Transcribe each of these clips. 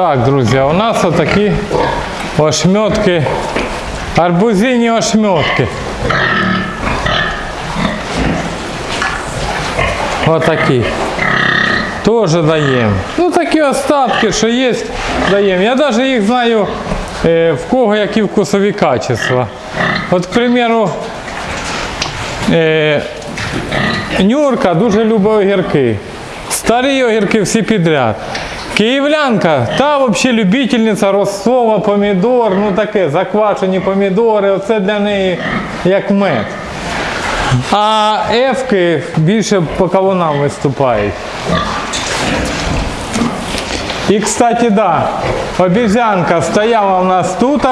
Так, друзі, у нас отакі ошметки, арбузині ошметки. Отакі. Теж даємо. Ну такі остатки, що є, даємо. Я навіть їх знаю, е, в кого які вкусові качества. От, к примеру, е, Нюрка дуже любить огірки. Старі огірки всі підряд. Київлянка, та взагалі любительниця розсова, помідор, ну таке, заквашені помідори, оце для неї як мед. А ефки більше по кавунам виступають. І, кстати, да, обезьянка стояла у нас тут.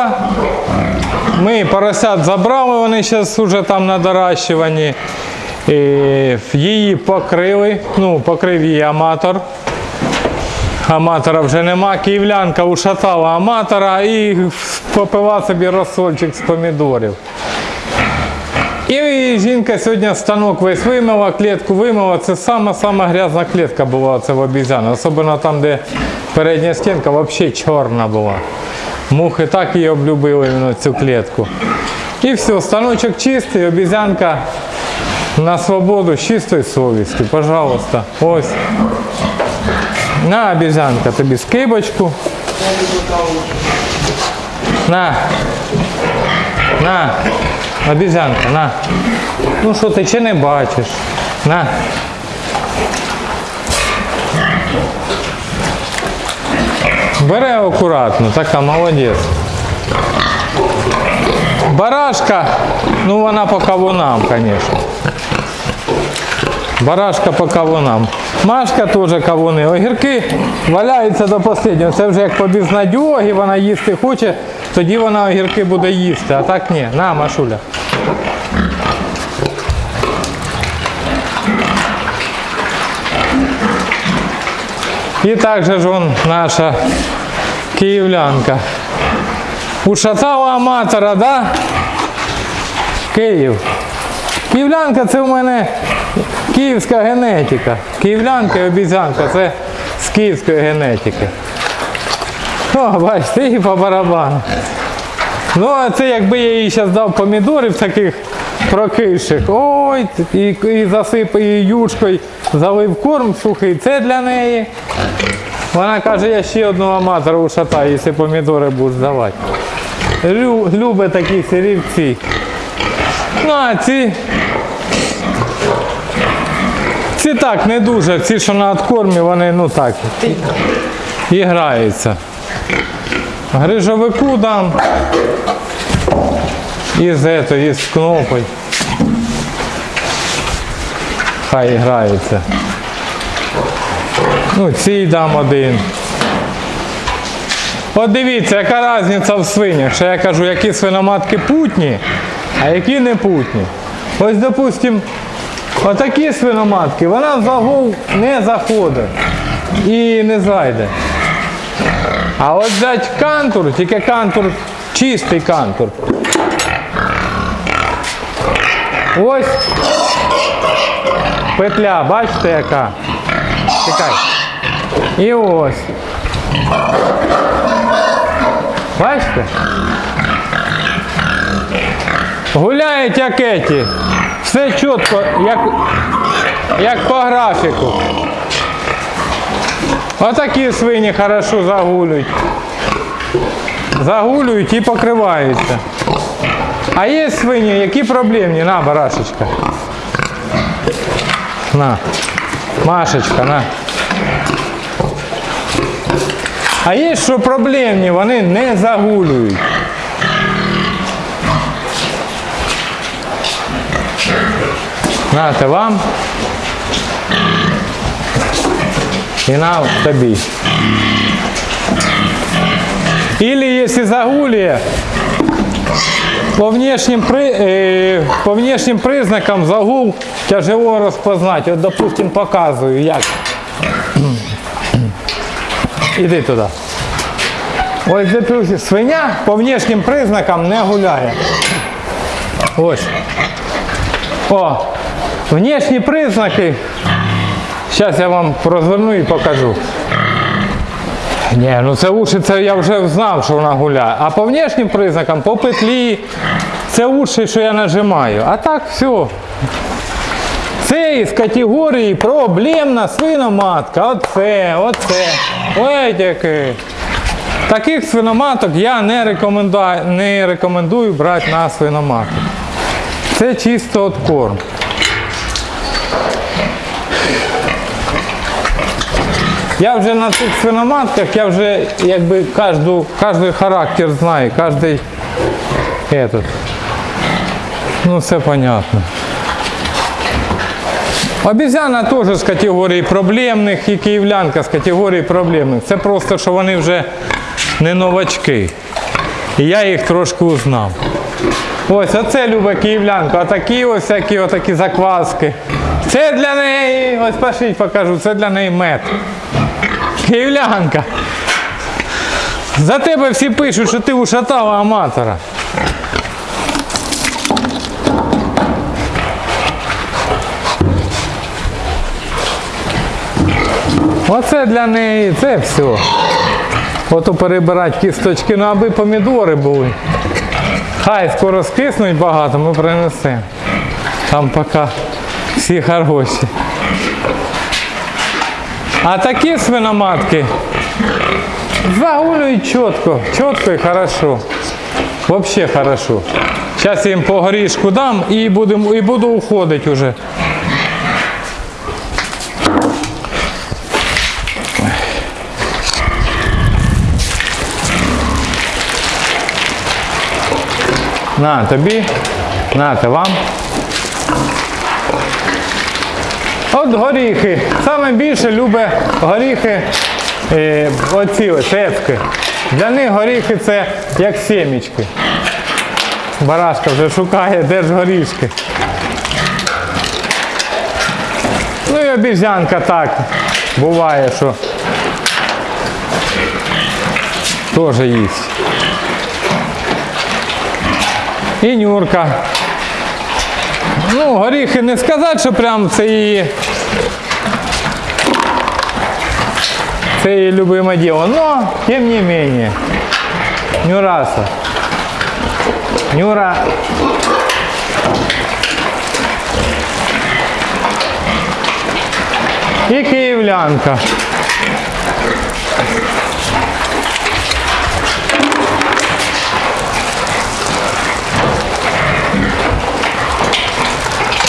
Ми поросят забрали, вони зараз вже там на доращуванні. Її покрили, ну, покрив її аматор. Аматора вже нема. Київлянка ушатала аматора і попила собі розсольчик з помідорів. І жінка сьогодні станок весь вимила, клітку вимила. Це сама-сама грязна клітка була це в обізяни. Особливо там, де передня стінка взагалі чорна була. Мухи так її облюбили цю клітку. І все, станочок чистий, обізянка на свободу з чистої совісті. Пожалуйста. Ось. На, обізянка, тобі скибочку. На. На. Обізянка, на. Ну що ти чи не бачиш? На. Бере акуратно, така молодець. Барашка, ну вона по кавунам, звісно. Барашка по кавунам. Машка теж кавуни. Огірки валяються до останнього. Це вже як по безнадьогі, вона їсти хоче, тоді вона огірки буде їсти. А так ні. На, Машуля. І також ж он наша київлянка. Ушатала аматора, да? Київ. Київлянка це в мене київська генетика. Київлянка і обіцянка це з київської генетики. О, бачите, і по барабану. Ну, а це якби я їй зараз дав помідорів таких прокиших. Ой, і, і засипав її юшкою, залив корм сухий. Це для неї. Вона каже, я ще одного аматора ушатаю, якщо помідори будеш давати. Лю, любить такі сирівці. Ну, а ці. Ці так не дуже, ці, що на откормі, вони ну так. І граються. Грижовику дам. І з ето, з кнопою. Хай грається. Ну, цій дам один. От дивіться, яка різниця в свинях. Що я кажу, які свиноматки путні, а які не путні. Ось, допустим, отакі свиноматки, вона в загул не заходить і не зайде. А от взять кантур, тільки кантур, чистий кантур. Ось петля, бачите яка? Чекай. І ось. Бачите? Гуляють як еті. Все чітко, як, як по графіку. Отакі свині хорошо загулюють. Загулюють і покриваються. А є свині, які проблемні. На, барашечка. На. Машечка, на. А є, що проблемні, вони не загулюють. Нате вам. І на тобі. Или если загулие, по внешним, при, э, по внешним признакам загул тяжело розпознати. От, допустим, показую, як. Іди туди. Ось допустим, свиня по внешнім признакам не гуляє. Ось. О, внешні признаки. Зараз я вам розверну і покажу. Ні, ну це уші, це я вже знав, що вона гуляє. А по внешнім признакам, по петлі, це уші, що я нажимаю. А так все. Це із категорії проблемна свиноматка. Оце, оце. Ой, який. Таких свиноматок я не рекомендую, не рекомендую брати на свиноматок. Це чисто от корм. Я вже на цих свиноматках, я вже якби кожну, кожний характер знаю, кожний этот. Ну все понятно. Обізяна теж з категорії проблемних і київлянка з категорії проблемних. Це просто, що вони вже не новачки. І я їх трошки узнав. Ось оце любе київлянка, отакі ось всякі отакі закваски. Це для неї, ось пошіть покажу, це для неї мед. Київлянка. За тебе всі пишуть, що ти ушатала аматора. Оце для неї, це все. Ото перебирати кісточки, ну аби помідори були. Хай скоро скиснуть багато, ми принесемо. Там поки всі хороші. А такі свиноматки загулюють чітко, чітко і хорошо. Вообще хорошо. Зараз я їм по горішку дам і, будем, і буду уходити вже. На тобі, нате вам. От горіхи. Саме більше любить горіхи е, оці ось, цецьки. Для них горіхи це як сімечки. Барашка вже шукає, де ж горішки. Ну і обіжянка так. Буває, що теж їсть. І Нюрка. Ну, горіхи не сказати, що прям це її. Це її любиме діло. Но, тим не менее. Нюраса. Нюра. І київлянка.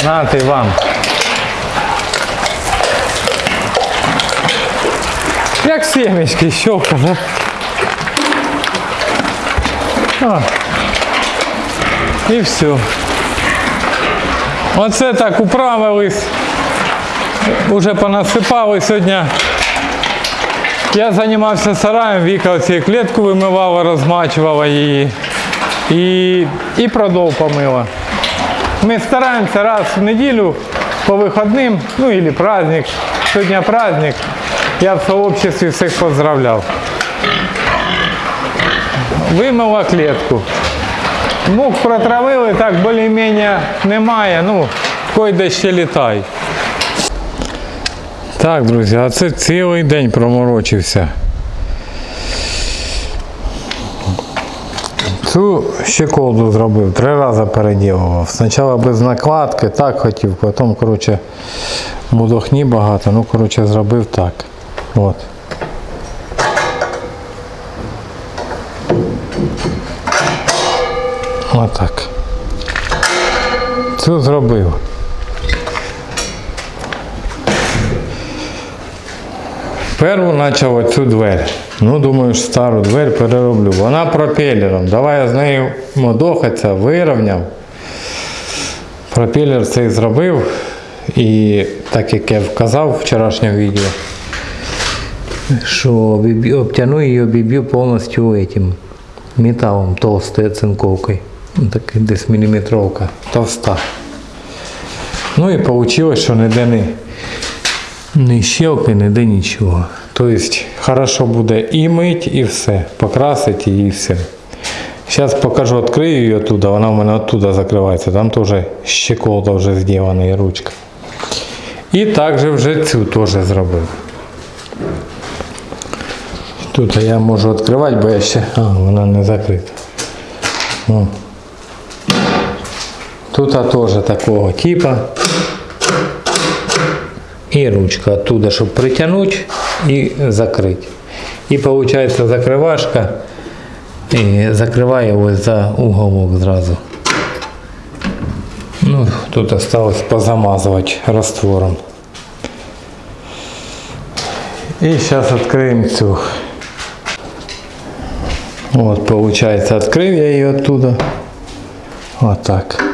Нате вам. Як семечки, щелка, да? О. І все. Оце так управились. Уже понасипали сьогодні. Я займався сараєм, Віка оці клітку вимивала, розмачувала її. І, і продов помила. Мы стараемся раз в неделю по выходным, ну или праздник. Сегодня праздник. Я в сообществе всех поздравлял. Вимила клетку. Мух протравили, так більш-менш немає. Ну, койде ще літають. Так, друзі, а це цілий день проморочився. Цю щеколду зробив, три рази переділував. Спочатку без накладки, так хотів, потім, коротше, мудохні багато, ну, коротше, зробив так. От. Отак. Цю зробив. Перву почав оцю двері. Ну, думаю, ж стару двері перероблю. Вона пропелером. Давай я з нею модохатися, вирівняв. Пропелер цей зробив. І так як я вказав в вчорашньому відео, що обтяну її обіб'ю повністю этим металом толстою цинковкою. Ну, Так десь міліметровка, товста. Ну і вийшло, що не, не щелки, ніде нічого. Тобто, хорошо буде і мить, і все. Покрасити і все. Зараз покажу, відкрию її оттуда, вона в мене оттуда закривається. Там теж щеколда вже зроблена і ручка. І також вже цю теж зробив. Тут я можу відкривати, бо я ще. А, вона не закрита. О. Тут теж такого типа. І ручка оттуда, щоб притягнути і закрити. І виходить закривашка і закриває ось за уголок зразу. Ну, тут осталось позамазувати раствором. И сейчас откроем цю. Вот, получается, открыл я ее оттуда. Вот так.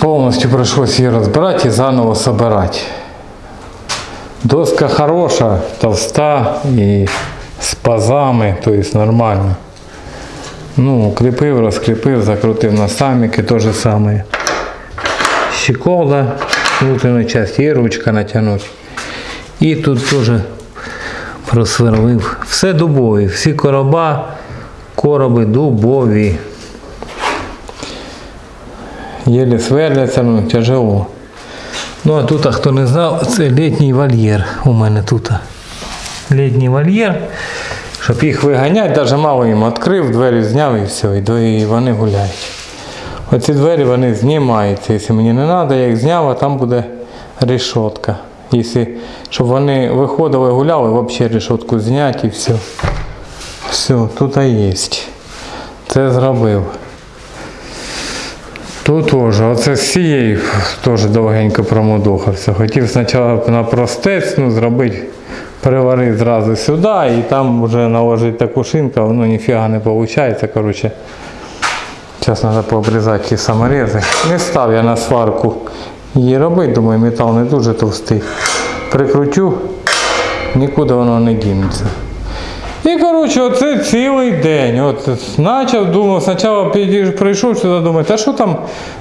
Полностью пришлось ее разбирать и заново собирать. Доска хорошая, толста и с пазами, то есть нормально. Ну, укріпив, розкріпив, закрутив на саміки, то же саме. Щеколда, внутрішня часть і ручка натягнути. І тут теж просверлив. Все дубові, всі короба, короби дубові. Єлі сверляться, ну тяжело. Ну а тут, а хто не знав, це літній вольєр у мене тут. Літній вольєр. Щоб їх виганяти, навіть мало їм відкрив, двері зняв і все, і вони гуляють. Оці двері вони знімаються. Якщо мені не треба, я їх зняв, а там буде решетка. Якщо, щоб вони виходили, гуляли, взагалі решетку зняти і все. Все, тут і є. Це зробив. Тут теж, оце з цією теж довгенько промудохався. Хотів спочатку на простець ну, зробити, переварити зразу сюди і там вже наложити таку шинку, воно ніфіга не виходить. Коротше, зараз треба пообрізати ті саморези. Не став я на сварку її робити, думаю, метал не дуже товстий. Прикрутю, нікуди воно не дінеться. І коротше, оце цілий день. От почав, думав, спочатку прийшов сюди, думаю, та що там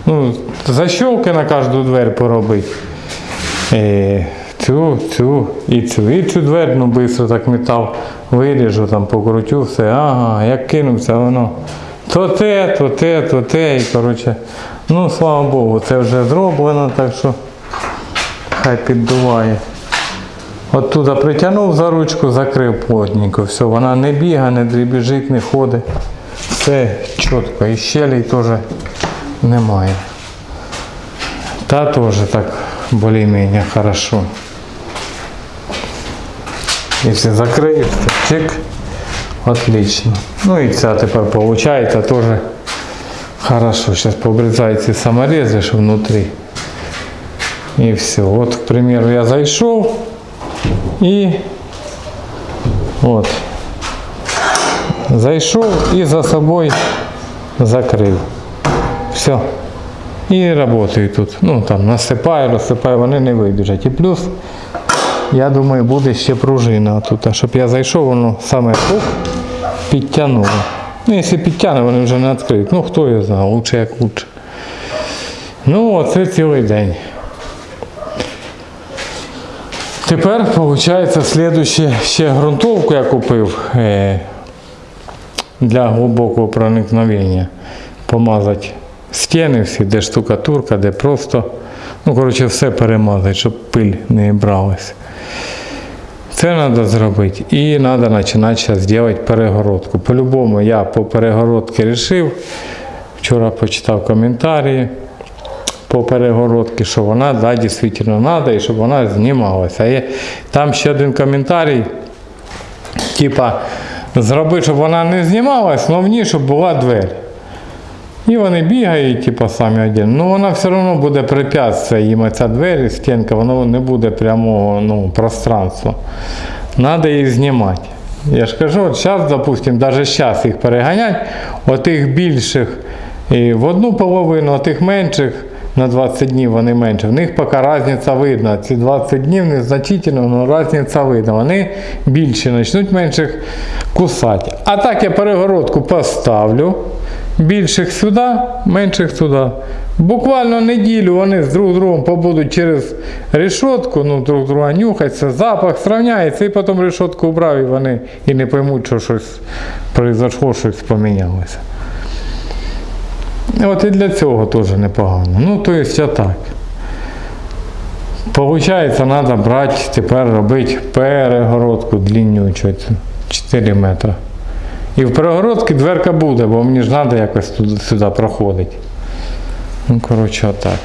ну, защолки на кожну двері поробити. Е, цю, цю і цю. І цю двері, ну швидко так метал виріжу, там покрутю, все, ага, як кинувся, воно. То те, то те, то те. І коротше, ну слава Богу, це вже зроблено, так що хай піддуває. Оттуда притягнув за ручку, закрив плотненько. Все, вона не бігає, не дрібіжить, не ходить. Все чітко. І щелей теж немає. Та теж так більш-менш хорошо. Якщо закриєш, то чик, отлично. Ну і ця тепер виходить теж хорошо. Зараз пообрізаю ці саморези, що внутрі. І все. От, к примеру, я зайшов. І от. Зайшов і за собою закрив. Все. І працюю тут. Ну там насипаю, розсипаю, вони не вибіжать. І плюс, я думаю, буде ще пружина тут. А Щоб я зайшов, воно саме хук підтягнуло. Ну, якщо підтягне, вони вже не відкриють. Ну хто його знає, лучше як лучше. Ну, оце цілий день. Тепер, виходить, слідуще ще ґрунтовку я купив е, для глибокого проникновення. Помазати стіни всі, де штукатурка, де просто. Ну, коротше, все перемазати, щоб пиль не бралася. Це треба зробити. І треба починати зараз робити перегородку. По-любому я по перегородці вирішив. Вчора почитав коментарі по перегородці, що вона да, дійсно треба і щоб вона знімалася. Є там ще один коментарій, типа, зроби, щоб вона не знімалась, але в ній, щоб була двері. І вони бігають, типу, самі один. Ну вона все одно буде препятствие їм ця двері, стінка, воно не буде прямого ну, пространства. Треба їх знімати. Я ж кажу, от зараз, допустимо, навіть зараз їх переганять, отих більших і в одну половину, а тих менших на 20 днів вони менше. В них поки різниця видна. Ці 20 днів незначительно, але різниця видна. Вони більше почнуть менших кусати. А так я перегородку поставлю. Більших сюди, менших туди. Буквально неділю вони з друг другом побудуть через решетку, ну друг друга нюхаться, запах сравняється, і потім решетку убрав, і вони і не поймуть, що щось произошло, щось помінялося. От і для цього теж непогано. Ну, то есть так. Получається, треба брати, тепер робити перегородку длиннючу, 4 метри. І в перегородці дверка буде, бо мені ж треба якось сюди проходити. Ну, коротше, отак.